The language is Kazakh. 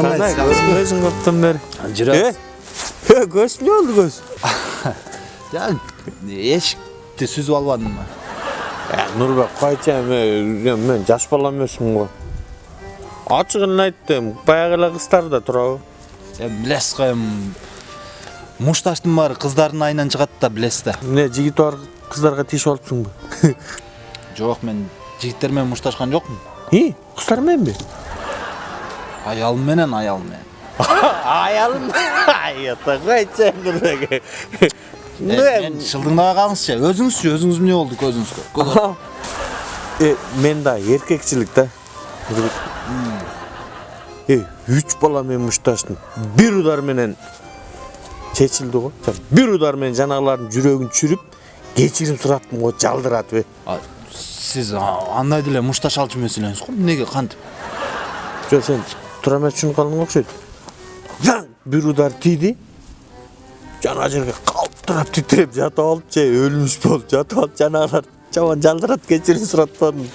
Ай, көзүң көптөн бери. жүрөбүз Э, көз не болду көз? сүзүп албадымбы Э, Нурбек, койчу эми мен жаш бала эмесмин го. Ачыгын айттым, баягы эле кыздар да турабы? эми билесиз го эми мушташтын баары кыздардын айынан чыгат да билесиз да Эмне жигит бар кыздарга тиешип алыпсыңбы? жок мен жигиттер менен мушташкан жокмун И, кыздар мененби? Аялым менен аялым койчу Нурбек. мен шылдыңдабай калыңызчы өзүңүзчү өзүңүз эмне болду көзүңүзгө Көз- Э, мен да эркекчилик да. Э, үч бала менен мушташтым. Бир удар менен чечилди го. Бир удар менен жанагылардын жүрөгүн чүрүп, кечирим сураттым го, жалдыратып. Сиз андай деле мушташ алчу эмес элеңиз го эмнеге кантип Жо сен тура эмес түшүнүп окшойт. Заң бир удар тийди. Жана жерге калтырап титиреп жатып алып же болуп жатып алып жанагылар жаман жалдырат кечирим сураттым.